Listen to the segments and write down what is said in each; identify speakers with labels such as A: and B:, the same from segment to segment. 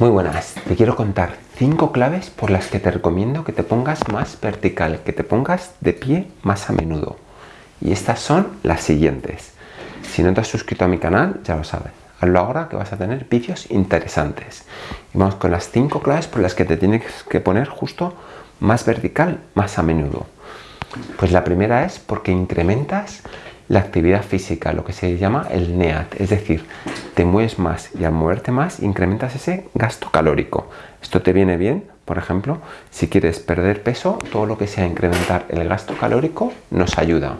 A: Muy buenas, te quiero contar 5 claves por las que te recomiendo que te pongas más vertical, que te pongas de pie más a menudo. Y estas son las siguientes. Si no te has suscrito a mi canal, ya lo sabes. Hazlo ahora que vas a tener vídeos interesantes. Y vamos con las 5 claves por las que te tienes que poner justo más vertical más a menudo. Pues la primera es porque incrementas la actividad física, lo que se llama el NEAT, es decir, te mueves más y al moverte más incrementas ese gasto calórico. Esto te viene bien, por ejemplo, si quieres perder peso, todo lo que sea incrementar el gasto calórico nos ayuda.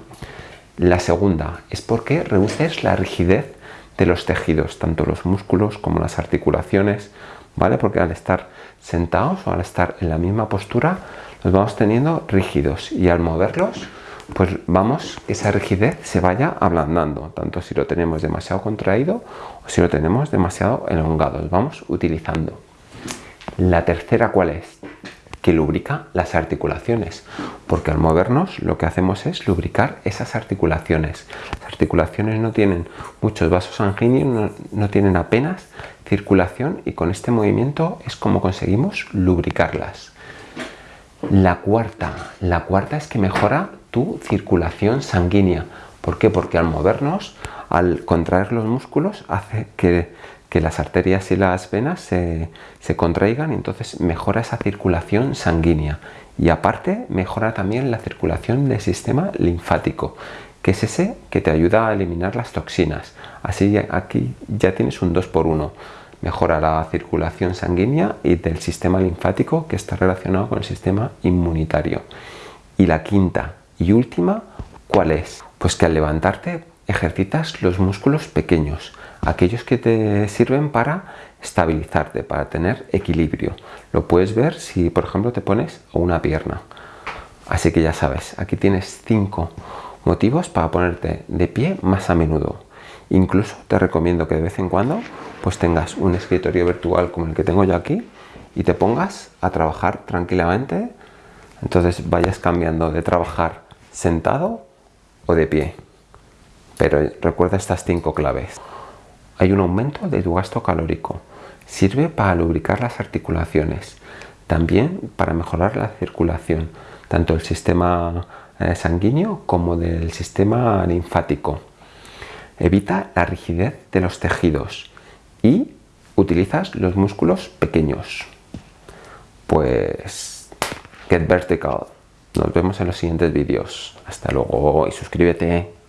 A: La segunda es porque reduces la rigidez de los tejidos, tanto los músculos como las articulaciones, ¿vale? Porque al estar sentados o al estar en la misma postura, los vamos teniendo rígidos y al moverlos pues vamos esa rigidez se vaya ablandando, tanto si lo tenemos demasiado contraído o si lo tenemos demasiado elongado. Vamos utilizando. La tercera, ¿cuál es? Que lubrica las articulaciones, porque al movernos lo que hacemos es lubricar esas articulaciones. Las articulaciones no tienen muchos vasos sanguíneos, no, no tienen apenas circulación y con este movimiento es como conseguimos lubricarlas. La cuarta, la cuarta es que mejora tu circulación sanguínea. ¿Por qué? Porque al movernos, al contraer los músculos, hace que, las arterias y las venas se, contraigan y entonces mejora esa circulación sanguínea. Y aparte mejora también la circulación del sistema linfático, que es ese que te ayuda a eliminar las toxinas. Así aquí ya tienes un 2 por 1 mejora la circulación sanguínea y del sistema linfático que está relacionado con el sistema inmunitario. Y la quinta y última, ¿cuál es? Pues que al levantarte ejercitas los músculos pequeños, aquellos que te sirven para estabilizarte, para tener equilibrio. Lo puedes ver si, por ejemplo, te pones una pierna. Así que ya sabes, aquí tienes cinco motivos para ponerte de pie más a menudo. Incluso te recomiendo que de vez en cuando pues tengas un escritorio virtual como el que tengo yo aquí y te pongas a trabajar tranquilamente. Entonces vayas cambiando de trabajar sentado o de pie. Pero recuerda estas cinco claves. Hay un aumento de tu gasto calórico. Sirve para lubricar las articulaciones. También para mejorar la circulación, tanto del sistema eh, sanguíneo como del sistema linfático. Evita la rigidez de los tejidos y utilizas los músculos pequeños. Pues get vertical. Nos vemos en los siguientes vídeos. Hasta luego y suscríbete.